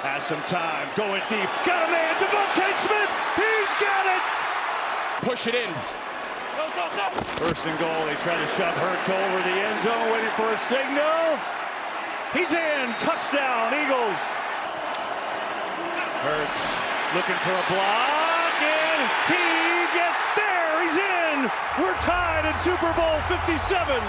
Has some time, going deep, got a man, DeVonta Smith, he's got it! Push it in. First and goal, they try to shove Hurts over the end zone, waiting for a signal. He's in, touchdown, Eagles. Hurts looking for a block, and he gets there, he's in! We're tied at Super Bowl 57.